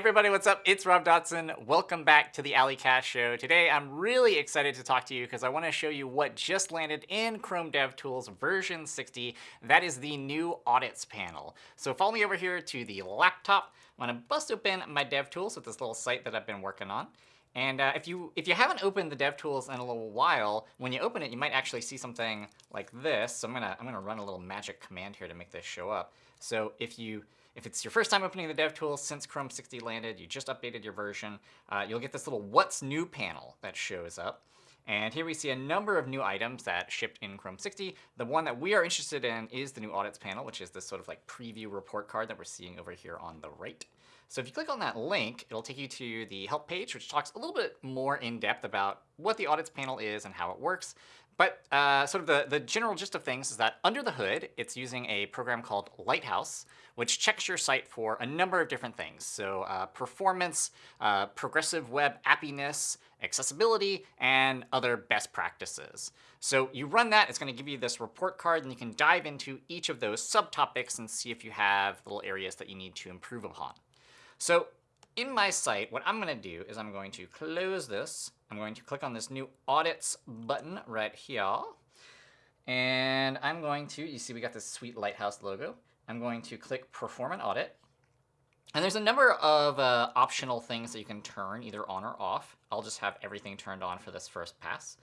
everybody, what's up? It's Rob Dodson. Welcome back to the A11ycast show. Today I'm really excited to talk to you because I want to show you what just landed in Chrome DevTools version 60. That is the new audits panel. So follow me over here to the laptop. I'm going to bust open my DevTools with this little site that I've been working on. And uh, if you if you haven't opened the DevTools in a little while, when you open it, you might actually see something like this. So I'm gonna I'm gonna run a little magic command here to make this show up. So if you if it's your first time opening the DevTools since Chrome 60 landed, you just updated your version, uh, you'll get this little What's New panel that shows up. And here we see a number of new items that shipped in Chrome 60. The one that we are interested in is the new audits panel, which is this sort of like preview report card that we're seeing over here on the right. So if you click on that link, it'll take you to the help page, which talks a little bit more in depth about what the audits panel is and how it works. But uh, sort of the, the general gist of things is that under the hood, it's using a program called Lighthouse, which checks your site for a number of different things. So uh, performance, uh, progressive web appiness, accessibility, and other best practices. So you run that, it's going to give you this report card, and you can dive into each of those subtopics and see if you have little areas that you need to improve upon. So in my site, what I'm going to do is I'm going to close this. I'm going to click on this new audits button right here. And I'm going to, you see we got this sweet lighthouse logo. I'm going to click perform an audit. And there's a number of uh, optional things that you can turn either on or off. I'll just have everything turned on for this first pass.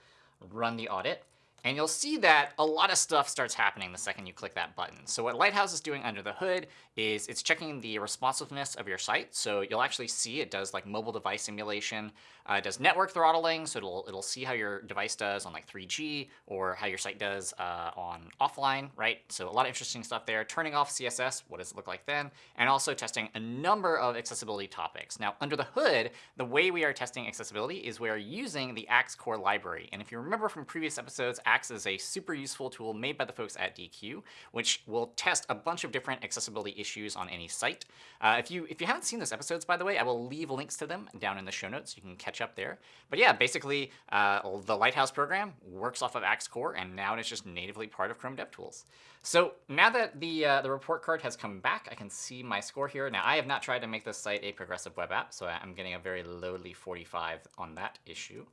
Run the audit. And you'll see that a lot of stuff starts happening the second you click that button. So what Lighthouse is doing under the hood is it's checking the responsiveness of your site. So you'll actually see it does like mobile device simulation. Uh, it does network throttling, so it'll, it'll see how your device does on like 3G or how your site does uh, on offline, right? So a lot of interesting stuff there. Turning off CSS, what does it look like then? And also testing a number of accessibility topics. Now, under the hood, the way we are testing accessibility is we are using the Axe core library. And if you remember from previous episodes, Axe is a super useful tool made by the folks at Deque, which will test a bunch of different accessibility issues on any site. Uh, if you if you haven't seen those episodes, by the way, I will leave links to them down in the show notes. You can catch up there. But yeah, basically, uh, the Lighthouse program works off of Axe Core, and now it's just natively part of Chrome DevTools. So now that the, uh, the report card has come back, I can see my score here. Now, I have not tried to make this site a progressive web app, so I'm getting a very lowly 45 on that issue.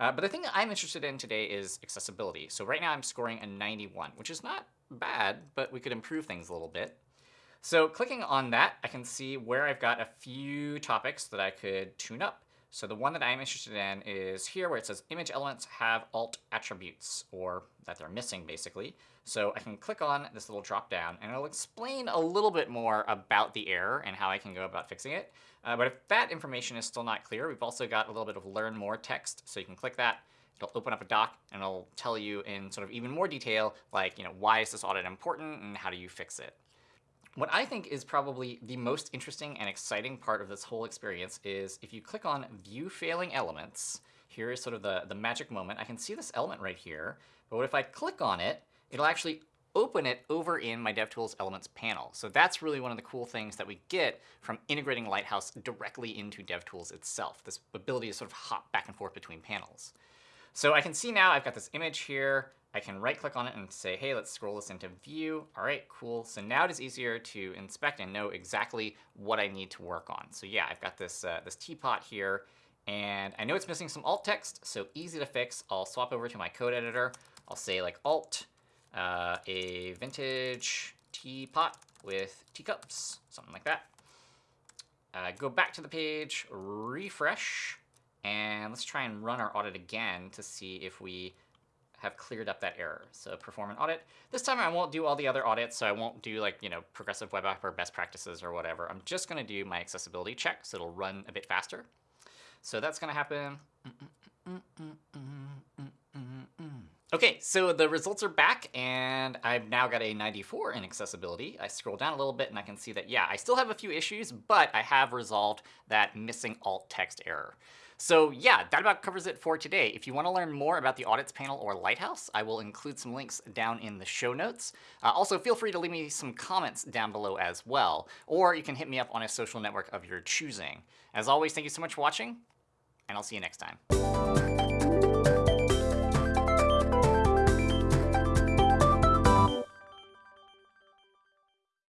Uh, but the thing that I'm interested in today is accessibility. So right now I'm scoring a 91, which is not bad, but we could improve things a little bit. So clicking on that, I can see where I've got a few topics that I could tune up. So the one that I'm interested in is here where it says image elements have alt attributes, or that they're missing, basically. So I can click on this little drop down, and it'll explain a little bit more about the error and how I can go about fixing it. Uh, but if that information is still not clear, we've also got a little bit of learn more text. So you can click that. It'll open up a doc, and it'll tell you in sort of even more detail, like, you know, why is this audit important, and how do you fix it? What I think is probably the most interesting and exciting part of this whole experience is if you click on View Failing Elements, here is sort of the, the magic moment. I can see this element right here, but what if I click on it, it'll actually open it over in my DevTools Elements panel. So that's really one of the cool things that we get from integrating Lighthouse directly into DevTools itself, this ability to sort of hop back and forth between panels. So I can see now I've got this image here. I can right click on it and say, hey, let's scroll this into view. All right, cool. So now it is easier to inspect and know exactly what I need to work on. So yeah, I've got this, uh, this teapot here, and I know it's missing some alt text, so easy to fix. I'll swap over to my code editor. I'll say like alt, uh, a vintage teapot with teacups, something like that. Uh, go back to the page, refresh, and let's try and run our audit again to see if we have cleared up that error. So perform an audit. This time I won't do all the other audits, so I won't do like, you know, progressive web app or best practices or whatever. I'm just going to do my accessibility check, so it'll run a bit faster. So that's going to happen. Okay, so the results are back, and I've now got a 94 in accessibility. I scroll down a little bit, and I can see that, yeah, I still have a few issues, but I have resolved that missing alt text error. So yeah, that about covers it for today. If you want to learn more about the audits panel or Lighthouse, I will include some links down in the show notes. Uh, also, feel free to leave me some comments down below as well, or you can hit me up on a social network of your choosing. As always, thank you so much for watching, and I'll see you next time.